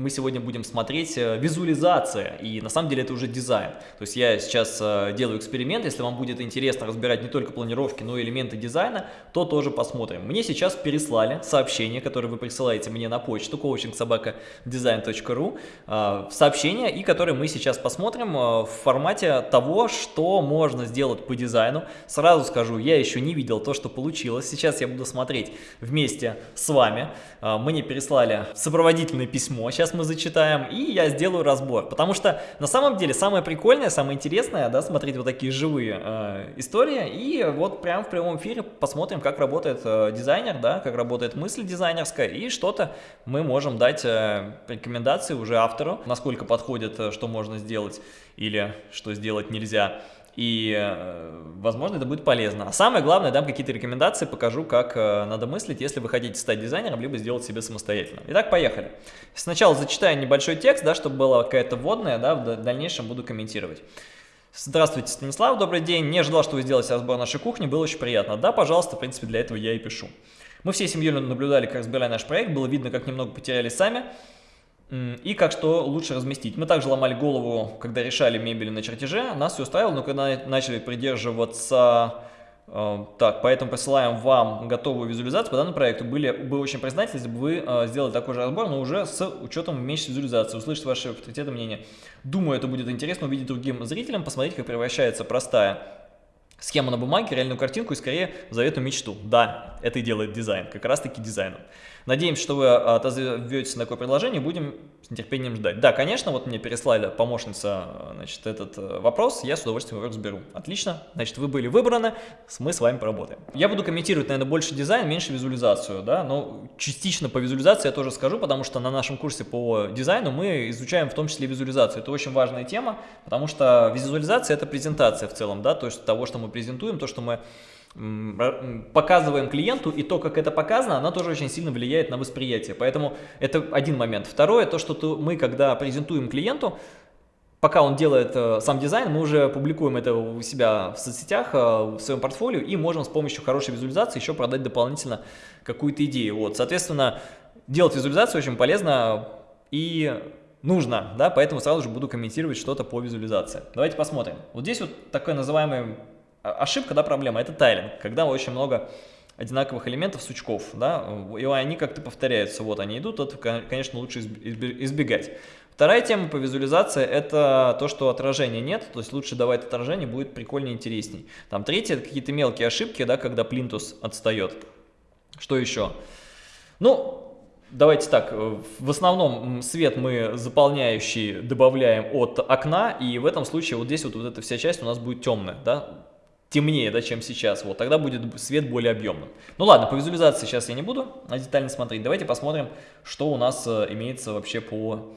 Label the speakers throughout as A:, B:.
A: мы сегодня будем смотреть э, визуализация, и на самом деле это уже дизайн. То есть я сейчас э, делаю эксперимент, если вам будет интересно разбирать не только планировки, но и элементы дизайна, то тоже посмотрим. Мне сейчас переслали сообщение, которое вы присылаете мне на почту coachingsobakadesign.ru, э, сообщение, и которое мы сейчас посмотрим в формате того, что можно сделать по дизайну. Сразу скажу, я еще не видел то, что получилось. Сейчас я буду смотреть вместе с вами. Мне переслали сопроводительное письмо. Сейчас сейчас мы зачитаем, и я сделаю разбор. Потому что на самом деле самое прикольное, самое интересное, да, смотреть вот такие живые э, истории. И вот прямо в прямом эфире посмотрим, как работает э, дизайнер, да, как работает мысль дизайнерская, и что-то мы можем дать э, рекомендации уже автору, насколько подходит, э, что можно сделать или что сделать нельзя и, э, возможно, это будет полезно. А самое главное, дам какие-то рекомендации, покажу, как э, надо мыслить, если вы хотите стать дизайнером, либо сделать себе самостоятельно. Итак, поехали. Сначала зачитаю небольшой текст, да, чтобы была какая-то вводная, да, в дальнейшем буду комментировать. Здравствуйте, Станислав, добрый день. Не ожидал, что вы сделаете разбор нашей кухни, было очень приятно. Да, пожалуйста, в принципе, для этого я и пишу. Мы всей семьей наблюдали, как разбирали наш проект, было видно, как немного потеряли сами и как что лучше разместить. Мы также ломали голову, когда решали мебель на чертеже, нас все устраивало, но когда начали придерживаться... Э, так, поэтому присылаем вам готовую визуализацию по данному проекту. Были бы очень признательны, если бы вы э, сделали такой же разбор, но уже с учетом меньшей визуализации, услышать ваши авторитеты мнения. Думаю, это будет интересно увидеть другим зрителям, посмотреть, как превращается простая схема на бумаге, реальную картинку и скорее заветную мечту. Да, это и делает дизайн, как раз таки дизайном. Надеемся, что вы а, отозветесь на такое предложение, будем с нетерпением ждать. Да, конечно, вот мне переслали помощница значит, этот э, вопрос, я с удовольствием его разберу. Отлично, значит, вы были выбраны, мы с вами поработаем. Я буду комментировать, наверное, больше дизайн, меньше визуализацию, да, но частично по визуализации я тоже скажу, потому что на нашем курсе по дизайну мы изучаем в том числе визуализацию. Это очень важная тема, потому что визуализация – это презентация в целом, да, то есть того, что мы презентуем, то, что мы показываем клиенту, и то, как это показано, она тоже очень сильно влияет на восприятие. Поэтому это один момент. Второе, то, что мы, когда презентуем клиенту, пока он делает э, сам дизайн, мы уже публикуем это у себя в соцсетях, э, в своем портфолио, и можем с помощью хорошей визуализации еще продать дополнительно какую-то идею. Вот, соответственно, делать визуализацию очень полезно и нужно, да, поэтому сразу же буду комментировать что-то по визуализации. Давайте посмотрим. Вот здесь вот такой называемый ошибка, да, проблема, это тайлинг, когда очень много одинаковых элементов сучков, да, и они как-то повторяются, вот они идут, это, конечно, лучше избегать. Вторая тема по визуализации – это то, что отражения нет, то есть лучше давать отражение, будет прикольнее, интересней. Там третье – это какие-то мелкие ошибки, да, когда плинтус отстает. Что еще? Ну, давайте так, в основном свет мы заполняющий добавляем от окна, и в этом случае вот здесь вот, вот эта вся часть у нас будет темная, да, темнее, да, чем сейчас, вот, тогда будет свет более объемным. Ну ладно, по визуализации сейчас я не буду детально смотреть, давайте посмотрим, что у нас э, имеется вообще по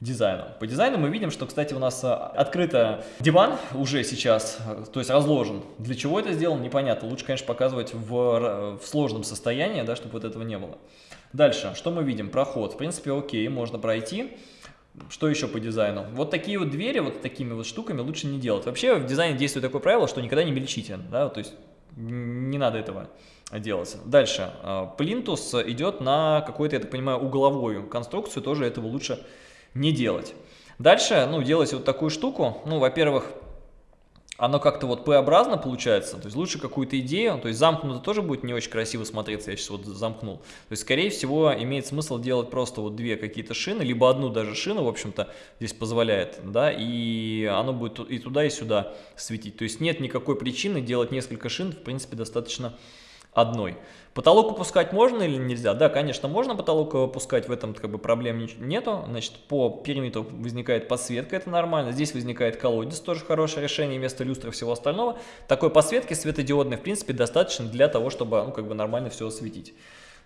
A: дизайну. По дизайну мы видим, что, кстати, у нас э, открыто диван уже сейчас, э, то есть разложен. Для чего это сделано, непонятно. Лучше, конечно, показывать в, в сложном состоянии, да, чтобы вот этого не было. Дальше, что мы видим? Проход. В принципе, окей, можно пройти. Что еще по дизайну? Вот такие вот двери, вот такими вот штуками лучше не делать. Вообще в дизайне действует такое правило, что никогда не мельчите, да, то есть не надо этого делать. Дальше. Плинтус идет на какую-то, я так понимаю, угловую конструкцию, тоже этого лучше не делать. Дальше, ну, делать вот такую штуку, ну, во-первых, оно как-то вот П-образно получается, то есть лучше какую-то идею, то есть замкнуто тоже будет не очень красиво смотреться, я сейчас вот замкнул. То есть, скорее всего, имеет смысл делать просто вот две какие-то шины, либо одну даже шину, в общем-то, здесь позволяет, да, и оно будет и туда, и сюда светить. То есть нет никакой причины делать несколько шин, в принципе, достаточно одной. Потолок опускать можно или нельзя? Да, конечно, можно потолок опускать, в этом как бы проблем нету. Значит, по периметру возникает подсветка, это нормально. Здесь возникает колодец, тоже хорошее решение, вместо люстры и всего остального. Такой подсветки светодиодной, в принципе, достаточно для того, чтобы ну, как бы нормально все осветить.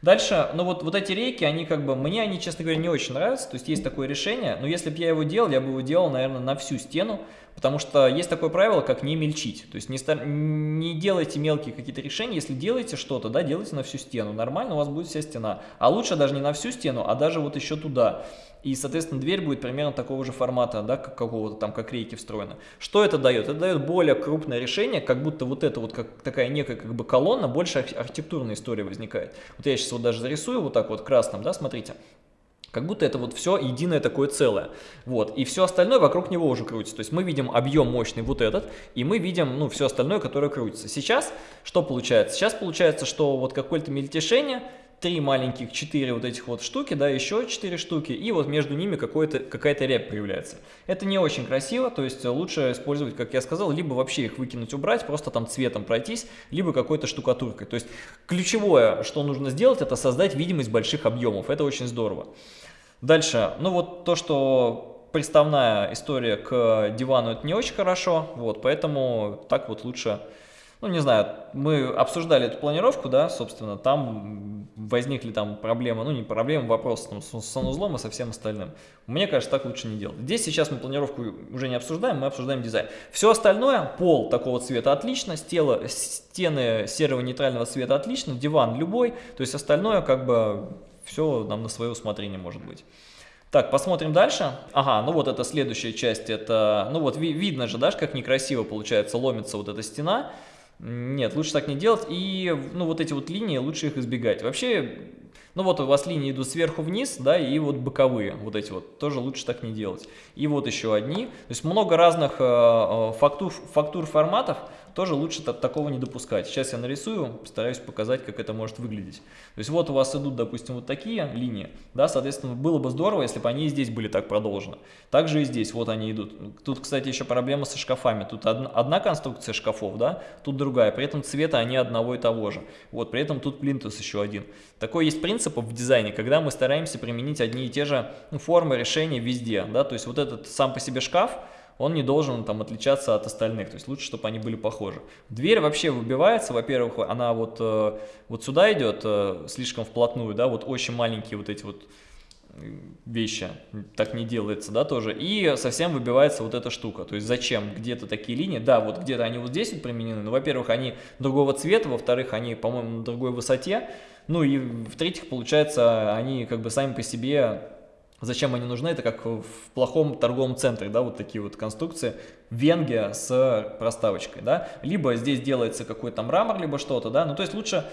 A: Дальше, ну вот, вот эти рейки, они как бы, мне они, честно говоря, не очень нравятся, то есть есть такое решение, но если бы я его делал, я бы его делал, наверное, на всю стену, потому что есть такое правило, как не мельчить, то есть не, не делайте мелкие какие-то решения, если делаете что-то, да, делайте на всю стену, нормально у вас будет вся стена, а лучше даже не на всю стену, а даже вот еще туда, и, соответственно, дверь будет примерно такого же формата, да, как какого-то там, как рейки встроена. Что это дает? Это дает более крупное решение, как будто вот это вот как такая некая как бы колонна, больше архитектурная история возникает. Вот я сейчас вот даже зарисую вот так вот красным, да, смотрите. Как будто это вот все единое такое целое. Вот. И все остальное вокруг него уже крутится. То есть мы видим объем мощный вот этот, и мы видим ну, все остальное, которое крутится. Сейчас что получается? Сейчас получается, что вот какое-то мельтешение, три маленьких, четыре вот этих вот штуки, да, еще четыре штуки, и вот между ними какая-то рябь появляется. Это не очень красиво, то есть лучше использовать, как я сказал, либо вообще их выкинуть, убрать, просто там цветом пройтись, либо какой-то штукатуркой. То есть ключевое, что нужно сделать, это создать видимость больших объемов, это очень здорово. Дальше, ну вот то, что приставная история к дивану, это не очень хорошо, вот, поэтому так вот лучше ну, не знаю, мы обсуждали эту планировку, да, собственно, там возникли там проблемы, ну, не проблемы, вопрос там, с санузлом и со всем остальным. Мне кажется, так лучше не делать. Здесь сейчас мы планировку уже не обсуждаем, мы обсуждаем дизайн. Все остальное, пол такого цвета отлично, стело, стены серого нейтрального цвета отлично, диван любой, то есть остальное как бы все нам на свое усмотрение может быть. Так, посмотрим дальше. Ага, ну вот это следующая часть, это, ну вот ви видно же, да, как некрасиво получается, ломится вот эта стена. Нет, лучше так не делать. И, ну, вот эти вот линии, лучше их избегать. Вообще, ну, вот у вас линии идут сверху вниз, да, и вот боковые, вот эти вот, тоже лучше так не делать. И вот еще одни. То есть много разных э, э фактур, фактур форматов тоже лучше такого не допускать. Сейчас я нарисую, постараюсь показать, как это может выглядеть. То есть вот у вас идут, допустим, вот такие линии, да, соответственно, было бы здорово, если бы они и здесь были так продолжены. Также и здесь, вот они идут. Тут, кстати, еще проблема со шкафами. Тут одна, конструкция шкафов, да, тут другая, при этом цвета они одного и того же. Вот, при этом тут плинтус еще один. Такой есть принцип в дизайне, когда мы стараемся применить одни и те же ну, формы решения везде, да, то есть вот этот сам по себе шкаф, он не должен там отличаться от остальных, то есть лучше, чтобы они были похожи. Дверь вообще выбивается, во-первых, она вот, э, вот сюда идет э, слишком вплотную, да, вот очень маленькие вот эти вот вещи, так не делается, да, тоже, и совсем выбивается вот эта штука, то есть зачем где-то такие линии, да, вот где-то они вот здесь вот применены, но, во-первых, они другого цвета, во-вторых, они, по-моему, на другой высоте, ну и, в-третьих, получается, они как бы сами по себе Зачем они нужны? Это как в плохом торговом центре, да, вот такие вот конструкции. Венге с проставочкой, да. Либо здесь делается какой-то мрамор, либо что-то, да. Ну, то есть лучше,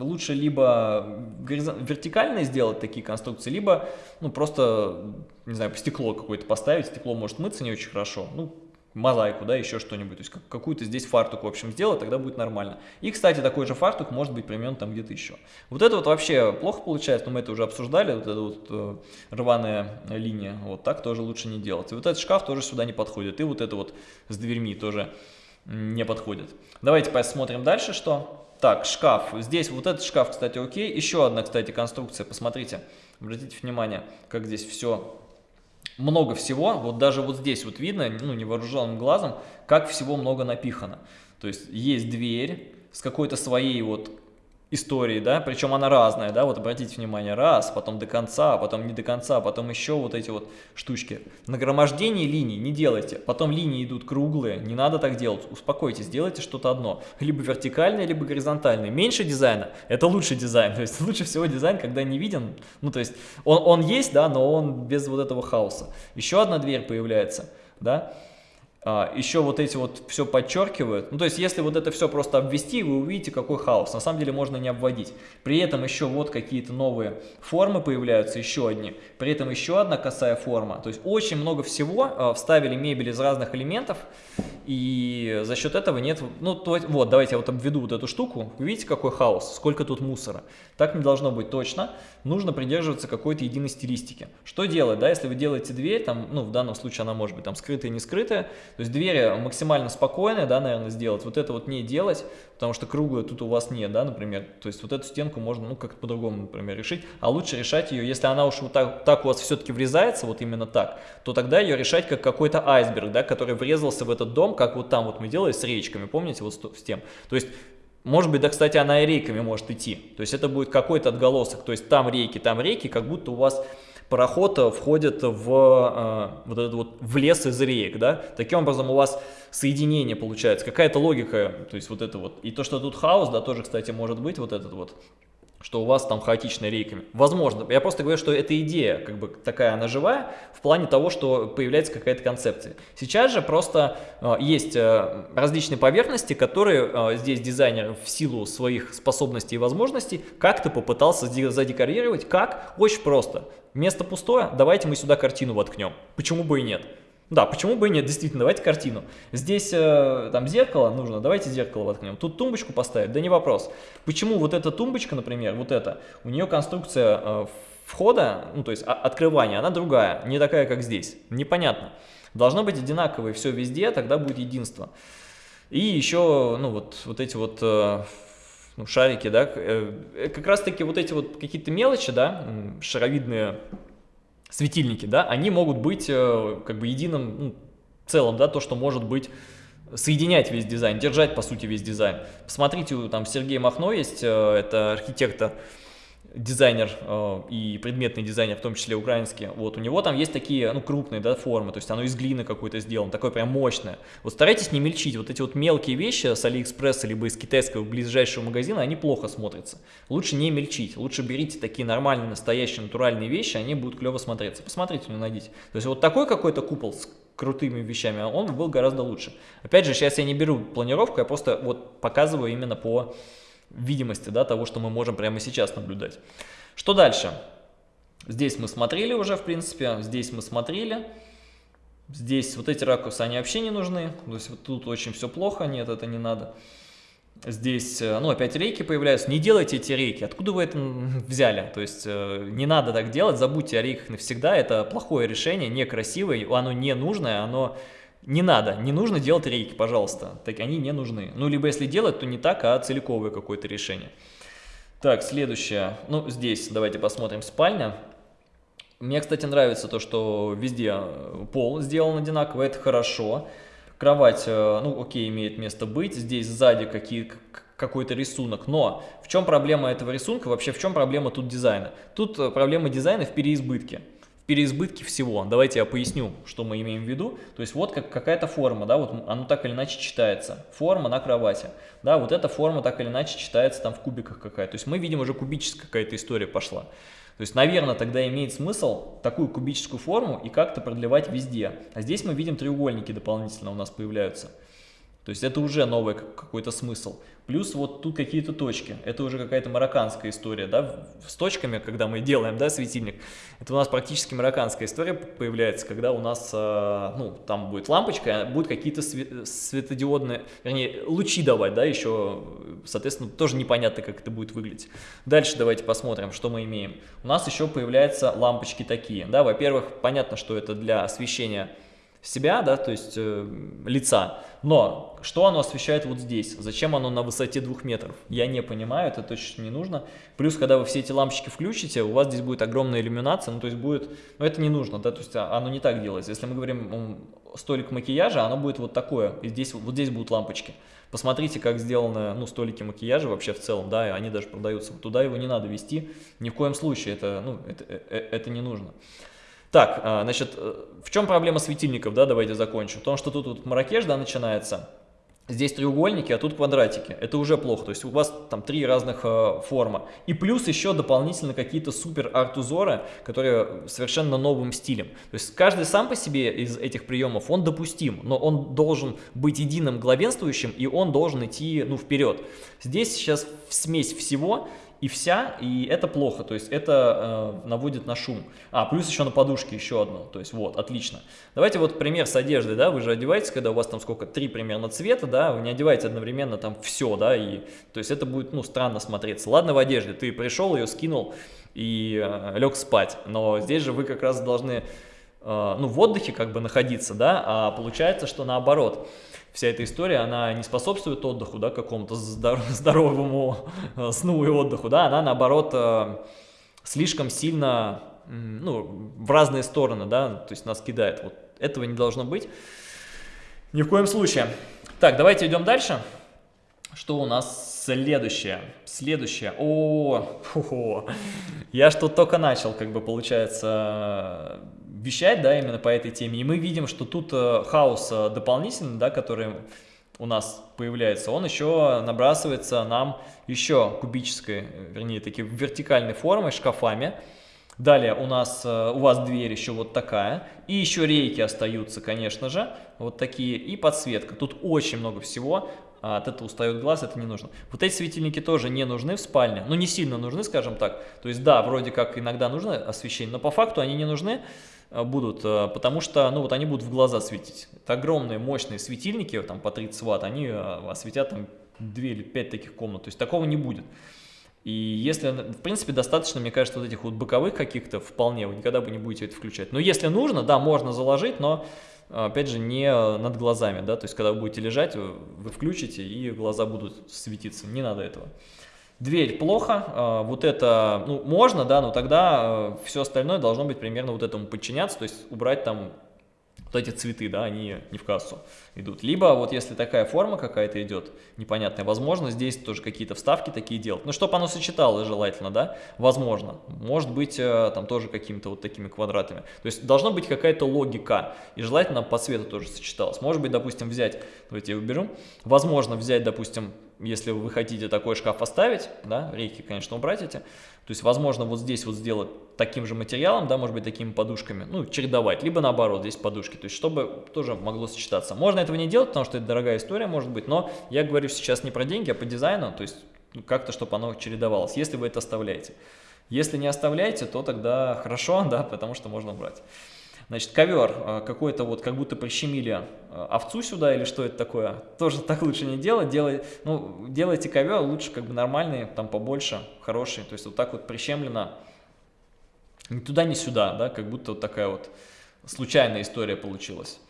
A: лучше либо вертикально сделать такие конструкции, либо, ну, просто, не знаю, стекло какое-то поставить. Стекло может мыться не очень хорошо. Ну, мозаику, да, еще что-нибудь, то есть какую-то здесь фартук, в общем, сделать, тогда будет нормально. И, кстати, такой же фартук может быть применен там где-то еще. Вот это вот вообще плохо получается, но мы это уже обсуждали, вот эта вот э, рваная линия, вот так тоже лучше не делать. И вот этот шкаф тоже сюда не подходит, и вот это вот с дверьми тоже не подходит. Давайте посмотрим дальше, что... Так, шкаф. Здесь вот этот шкаф, кстати, окей. Еще одна, кстати, конструкция, посмотрите, обратите внимание, как здесь все много всего, вот даже вот здесь вот видно, ну, невооруженным глазом, как всего много напихано. То есть есть дверь с какой-то своей вот истории, да, причем она разная, да, вот обратите внимание, раз, потом до конца, потом не до конца, потом еще вот эти вот штучки. Нагромождение линий не делайте, потом линии идут круглые, не надо так делать, успокойтесь, сделайте что-то одно, либо вертикальное, либо горизонтальное. Меньше дизайна – это лучший дизайн, то есть лучше всего дизайн, когда не виден, ну, то есть он, он есть, да, но он без вот этого хаоса. Еще одна дверь появляется, да, еще вот эти вот все подчеркивают. Ну, то есть, если вот это все просто обвести, вы увидите, какой хаос. На самом деле можно не обводить. При этом еще вот какие-то новые формы появляются, еще одни. При этом еще одна косая форма. То есть, очень много всего. А, вставили мебель из разных элементов. И за счет этого нет... Ну, то, вот, давайте я вот обведу вот эту штуку. Вы видите, какой хаос? Сколько тут мусора? Так не должно быть точно. Нужно придерживаться какой-то единой стилистики. Что делать, да, если вы делаете дверь, там, ну, в данном случае она может быть там скрытая, не скрытая, то есть двери максимально спокойные, да, наверное, сделать. Вот это вот не делать, потому что круглую тут у вас нет, да, например. То есть вот эту стенку можно, ну, как-то по-другому, например, решить. А лучше решать ее, если она уж вот так, так у вас все-таки врезается, вот именно так, то тогда ее решать как какой-то айсберг, да, который врезался в этот дом, как вот там вот мы делали с речками, помните, вот с тем. То есть может быть, да, кстати, она и рейками может идти. То есть это будет какой-то отголосок. То есть там рейки, там рейки, как будто у вас пароход э, входит в, э, вот этот вот, в лес из рек, да, таким образом у вас соединение получается, какая-то логика, то есть вот это вот, и то, что тут хаос, да, тоже, кстати, может быть вот этот вот, что у вас там хаотичная рейками. Возможно. Я просто говорю, что эта идея, как бы такая, она живая, в плане того, что появляется какая-то концепция. Сейчас же просто э, есть э, различные поверхности, которые э, здесь дизайнер в силу своих способностей и возможностей как-то попытался задекорировать. Как? Очень просто. Место пустое, давайте мы сюда картину воткнем. Почему бы и нет? Да, почему бы и нет, действительно, давайте картину. Здесь э, там зеркало нужно, давайте зеркало воткнем. Тут тумбочку поставить, да не вопрос. Почему вот эта тумбочка, например, вот эта, у нее конструкция э, входа, ну то есть открывания, она другая, не такая, как здесь. Непонятно. Должно быть одинаковое все везде, тогда будет единство. И еще, ну вот, вот эти вот... Э, ну, шарики, да, э, как раз таки вот эти вот какие-то мелочи, да, шаровидные светильники, да, они могут быть э, как бы единым ну, целым, да, то, что может быть соединять весь дизайн, держать, по сути, весь дизайн. Посмотрите, там Сергей Махно есть, э, это архитектор, дизайнер э, и предметный дизайнер, в том числе украинский, вот, у него там есть такие, ну, крупные, да, формы, то есть оно из глины какой-то сделано, такое прям мощное. Вот старайтесь не мельчить, вот эти вот мелкие вещи с Алиэкспресса, либо из китайского ближайшего магазина, они плохо смотрятся. Лучше не мельчить, лучше берите такие нормальные, настоящие, натуральные вещи, они будут клево смотреться. Посмотрите, не найдите. То есть вот такой какой-то купол с крутыми вещами, он был гораздо лучше. Опять же, сейчас я не беру планировку, я просто вот показываю именно по видимости да, того, что мы можем прямо сейчас наблюдать. Что дальше? Здесь мы смотрели уже, в принципе, здесь мы смотрели. Здесь вот эти ракурсы, они вообще не нужны. То есть вот тут очень все плохо, нет, это не надо. Здесь, э, ну, опять рейки появляются. Не делайте эти рейки. Откуда вы это взяли? То есть э, не надо так делать, забудьте о рейках навсегда. Это плохое решение, некрасивое, оно не нужное, оно не надо, не нужно делать рейки, пожалуйста. Так они не нужны. Ну, либо если делать, то не так, а целиковое какое-то решение. Так, следующее. Ну, здесь давайте посмотрим спальня. Мне, кстати, нравится то, что везде э, пол сделан одинаково, это хорошо. Кровать, э, ну, окей, имеет место быть. Здесь сзади какой-то рисунок. Но в чем проблема этого рисунка? Вообще, в чем проблема тут дизайна? Тут э, проблема дизайна в переизбытке переизбытки всего. Давайте я поясню, что мы имеем в виду. То есть вот как, какая-то форма, да, вот оно так или иначе читается. Форма на кровати. Да, вот эта форма так или иначе читается там в кубиках какая-то. То есть мы видим уже кубическая какая-то история пошла. То есть, наверное, тогда имеет смысл такую кубическую форму и как-то продлевать везде. А здесь мы видим треугольники дополнительно у нас появляются. То есть это уже новый какой-то смысл. Плюс вот тут какие-то точки. Это уже какая-то марокканская история, да, с точками, когда мы делаем, да, светильник. Это у нас практически марокканская история появляется, когда у нас, э, ну, там будет лампочка, а будут какие-то светодиодные, вернее, лучи давать, да, еще, соответственно, тоже непонятно, как это будет выглядеть. Дальше давайте посмотрим, что мы имеем. У нас еще появляются лампочки такие, да, во-первых, понятно, что это для освещения себя, да, то есть э, лица. Но что оно освещает вот здесь? Зачем оно на высоте двух метров? Я не понимаю, это точно не нужно. Плюс, когда вы все эти лампочки включите, у вас здесь будет огромная иллюминация, ну то есть будет, ну это не нужно, да, то есть а, оно не так делается. Если мы говорим столик макияжа, оно будет вот такое, и здесь, вот здесь будут лампочки. Посмотрите, как сделаны, ну, столики макияжа вообще в целом, да, они даже продаются. Туда его не надо вести, ни в коем случае, это, ну, это, это, э, это не нужно. Так, а, значит, э, в чем проблема светильников, да, давайте закончим. В том, что тут вот маракеш, да, начинается, здесь треугольники, а тут квадратики. Это уже плохо, то есть у вас там три разных э, форма. И плюс еще дополнительно какие-то супер арт-узоры, которые совершенно новым стилем. То есть каждый сам по себе из этих приемов, он допустим, но он должен быть единым главенствующим, и он должен идти, ну, вперед. Здесь сейчас смесь всего, и вся, и это плохо, то есть это э, наводит на шум. А, плюс еще на подушке еще одно, то есть вот, отлично. Давайте вот пример с одеждой, да, вы же одеваетесь, когда у вас там сколько, три примерно цвета, да, вы не одеваете одновременно там все, да, и, то есть это будет, ну, странно смотреться. Ладно в одежде, ты пришел, ее скинул и э, лег спать, но здесь же вы как раз должны, э, ну, в отдыхе как бы находиться, да, а получается, что наоборот, вся эта история, она не способствует отдыху, да, какому-то здоровому э, сну и отдыху, да, она наоборот э, слишком сильно, ну, в разные стороны, да, то есть нас кидает. Вот этого не должно быть ни в коем случае. Так, давайте идем дальше. Что у нас следующее? Следующее. О, фу -фу. я что только начал, как бы получается, вещать, да, именно по этой теме, и мы видим, что тут э, хаос э, дополнительный, да, который у нас появляется, он еще набрасывается нам еще кубической, вернее, такие вертикальной формой, шкафами. Далее у нас, э, у вас дверь еще вот такая, и еще рейки остаются, конечно же, вот такие, и подсветка. Тут очень много всего, а от этого устает глаз, это не нужно. Вот эти светильники тоже не нужны в спальне, ну не сильно нужны, скажем так. То есть да, вроде как иногда нужно освещение, но по факту они не нужны э, будут, э, потому что, ну вот они будут в глаза светить. Это огромные мощные светильники, там по 30 ватт, они осветят там 2 или 5 таких комнат, то есть такого не будет. И если, в принципе, достаточно, мне кажется, вот этих вот боковых каких-то вполне, вы никогда бы не будете это включать. Но если нужно, да, можно заложить, но, опять же, не над глазами, да, то есть, когда вы будете лежать, вы включите, и глаза будут светиться, не надо этого. Дверь плохо, а, вот это, ну, можно, да, но тогда а, все остальное должно быть примерно вот этому подчиняться, то есть убрать там вот эти цветы, да, они не в кассу идут. Либо вот если такая форма какая-то идет, непонятная, возможно, здесь тоже какие-то вставки такие делать. Ну, чтобы оно сочеталось желательно, да, возможно. Может быть, э, там тоже какими-то вот такими квадратами. То есть должна быть какая-то логика, и желательно по цвету тоже сочеталось. Может быть, допустим, взять, давайте я уберу, возможно взять, допустим, если вы хотите такой шкаф оставить, да, рейки, конечно, убрать эти, то есть, возможно, вот здесь вот сделать таким же материалом, да, может быть, такими подушками, ну, чередовать, либо наоборот, здесь подушки, то есть, чтобы тоже могло сочетаться. Можно этого не делать, потому что это дорогая история, может быть, но я говорю сейчас не про деньги, а по дизайну, то есть, ну, как-то, чтобы оно чередовалось, если вы это оставляете. Если не оставляете, то тогда хорошо, да, потому что можно убрать. Значит, ковер э, какой-то вот, как будто прищемили э, овцу сюда или что это такое, тоже так лучше не делать. Делай, ну, делайте ковер лучше как бы нормальный, там побольше, хороший. То есть вот так вот прищемлено ни туда, ни сюда, да, как будто вот такая вот случайная история получилась.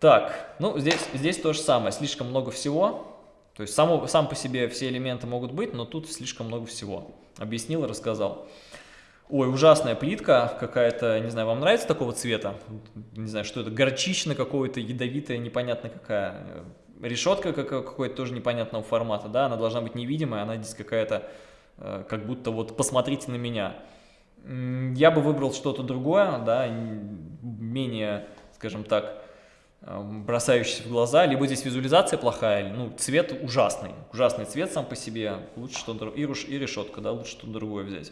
A: Так, ну здесь, здесь то же самое, слишком много всего. То есть само, сам по себе все элементы могут быть, но тут слишком много всего. Объяснил и рассказал. Ой, ужасная плитка какая-то, не знаю, вам нравится такого цвета? Не знаю, что это, горчичная какого-то, ядовитая, непонятно какая. Решетка какой-то тоже непонятного формата, да, она должна быть невидимая, она здесь какая-то, э, как будто вот посмотрите на меня. Я бы выбрал что-то другое, да, менее, скажем так, э, бросающийся в глаза, либо здесь визуализация плохая, ну, цвет ужасный, ужасный цвет сам по себе, лучше что-то, и решетка, да, лучше что-то другое взять.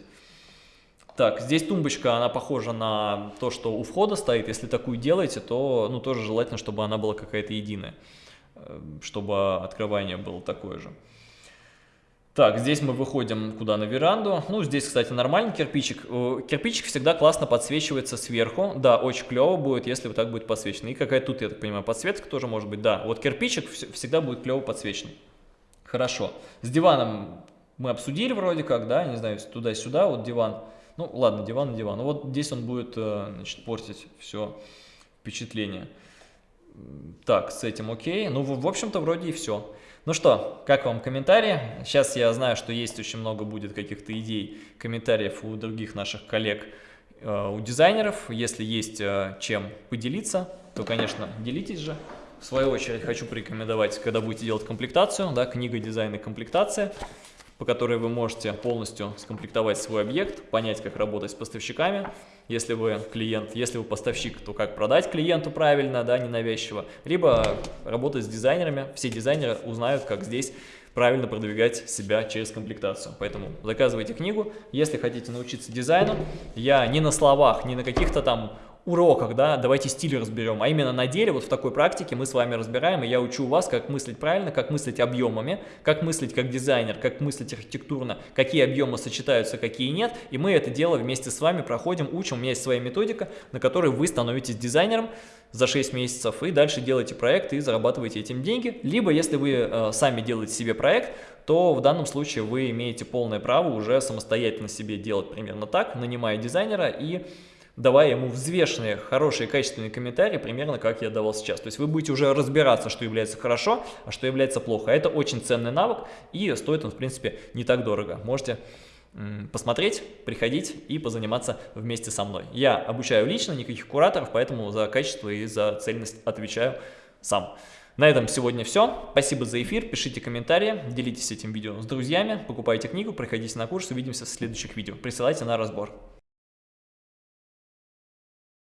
A: Так, здесь тумбочка, она похожа на то, что у входа стоит. Если такую делаете, то ну, тоже желательно, чтобы она была какая-то единая, э, чтобы открывание было такое же. Так, здесь мы выходим куда на веранду. Ну, здесь, кстати, нормальный кирпичик. Э, кирпичик всегда классно подсвечивается сверху. Да, очень клево будет, если вот так будет подсвечено. И какая тут, я так понимаю, подсветка тоже может быть. Да, вот кирпичик всегда будет клево подсвечен. Хорошо. С диваном мы обсудили вроде как, да, не знаю, туда-сюда, вот диван. Ну, ладно, диван на диван. Ну, вот здесь он будет, э, значит, портить все впечатление. Так, с этим окей. Ну, в, общем-то, вроде и все. Ну что, как вам комментарии? Сейчас я знаю, что есть очень много будет каких-то идей, комментариев у других наших коллег, э, у дизайнеров. Если есть э, чем поделиться, то, конечно, делитесь же. В свою очередь хочу порекомендовать, когда будете делать комплектацию, да, книга дизайна и комплектация по которой вы можете полностью скомплектовать свой объект, понять, как работать с поставщиками, если вы клиент, если вы поставщик, то как продать клиенту правильно, да, ненавязчиво, либо работать с дизайнерами, все дизайнеры узнают, как здесь правильно продвигать себя через комплектацию. Поэтому заказывайте книгу, если хотите научиться дизайну. Я не на словах, не на каких-то там уроках, да, давайте стиль разберем, а именно на деле, вот в такой практике мы с вами разбираем, и я учу вас, как мыслить правильно, как мыслить объемами, как мыслить как дизайнер, как мыслить архитектурно, какие объемы сочетаются, какие нет, и мы это дело вместе с вами проходим, учим, у меня есть своя методика, на которой вы становитесь дизайнером за 6 месяцев, и дальше делаете проект и зарабатываете этим деньги, либо если вы э, сами делаете себе проект, то в данном случае вы имеете полное право уже самостоятельно себе делать примерно так, нанимая дизайнера и давая ему взвешенные, хорошие, качественные комментарии, примерно как я давал сейчас. То есть вы будете уже разбираться, что является хорошо, а что является плохо. Это очень ценный навык, и стоит он, в принципе, не так дорого. Можете посмотреть, приходить и позаниматься вместе со мной. Я обучаю лично, никаких кураторов, поэтому за качество и за цельность отвечаю сам. На этом сегодня все. Спасибо за эфир, пишите комментарии, делитесь этим видео с друзьями, покупайте книгу, приходите на курс, увидимся в следующих видео. Присылайте на разбор.